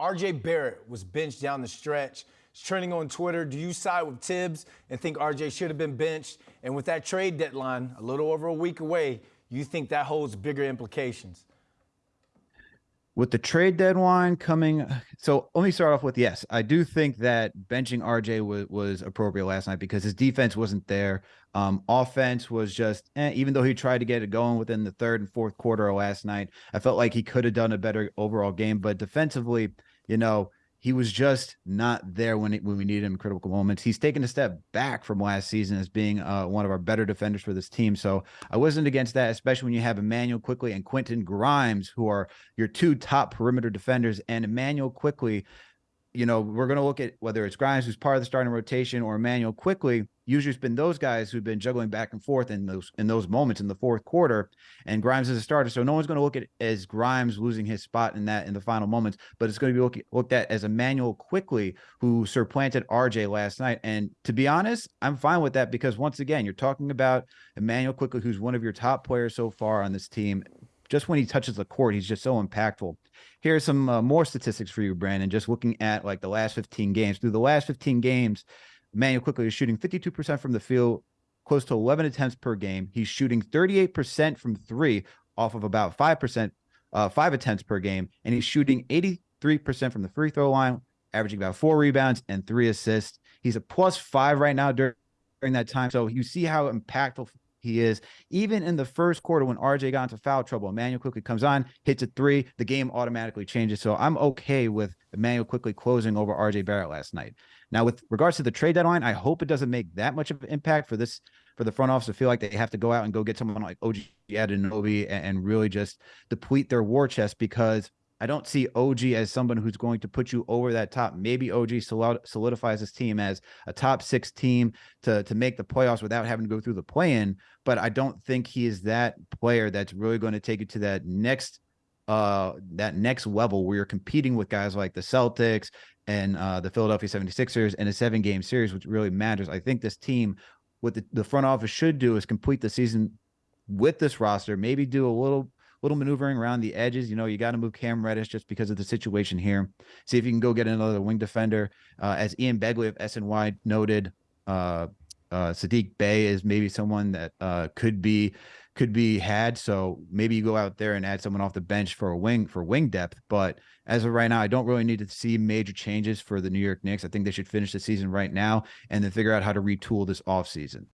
RJ Barrett was benched down the stretch. It's trending on Twitter. Do you side with Thibs and think RJ should have been benched? And with that trade deadline a little over a week away, you think that holds bigger implications? With the trade deadline coming so let me start off with yes i do think that benching rj was, was appropriate last night because his defense wasn't there. Um, offense was just eh, even though he tried to get it going within the third and fourth quarter last night i felt like he could have done a better overall game but defensively you know he was just not there when it, when we needed him in critical moments. He's taken a step back from last season as being uh, one of our better defenders for this team. So I wasn't against that, especially when you have Immanuel Quickley and Quentin Grimes, who are your two top perimeter defenders. And Immanuel Quickley, you know, we're going to look at whether it's Grimes, who's part of the starting rotation, or Immanuel Quickley. Usually, it's been those guys who've been juggling back and forth in those in those moments in the fourth quarter. And Grimes is a starter, so no one's going to look at as Grimes losing his spot in that in the final moments. But it's going to be look, looked at as Immanuel Quickley who supplanted RJ last night. And to be honest, I'm fine with that because once again, you're talking about Immanuel Quickley, who's one of your top players so far on this team just when he touches the court, he's just so impactful. Here's some uh, more statistics for you, Brandon. Just looking at like the last 15 games. Through the last 15 games, Manuel Quickley is shooting 52% from the field, close to 11 attempts per game. He's shooting 38% from three off of about 5%, uh, five attempts per game. And he's shooting 83% from the free throw line, averaging about four rebounds and three assists. He's a plus five right now during, during that time. So you see how impactful he is. Even in the first quarter, when RJ got into foul trouble, Immanuel Quickley comes on, hits a three, the game automatically changes. So I'm okay with Immanuel Quickley closing over RJ Barrett last night. Now, with regards to the trade deadline, I hope it doesn't make that much of an impact for this for the front office to feel like they have to go out and go get someone like OG Anunoby and, and really just deplete their war chest because I don't see OG as someone who's going to put you over that top. Maybe OG solidifies his team as a top six team to, to make the playoffs without having to go through the play in. But I don't think he is that player that's really going to take you to that next uh that next level where you're competing with guys like the Celtics and uh the Philadelphia 76ers in a seven game series, which really matters. I think this team, what the, the front office should do is complete the season with this roster, maybe do a little little maneuvering around the edges. You know, you got to move Cam Reddish just because of the situation here. See if you can go get another wing defender. Uh, as Ian Begley of SNY noted, uh, uh, Saddiq Bey is maybe someone that uh, could be could be had. So maybe you go out there and add someone off the bench for a wing for wing depth. But as of right now, I don't really need to see major changes for the New York Knicks. I think they should finish the season right now and then figure out how to retool this offseason.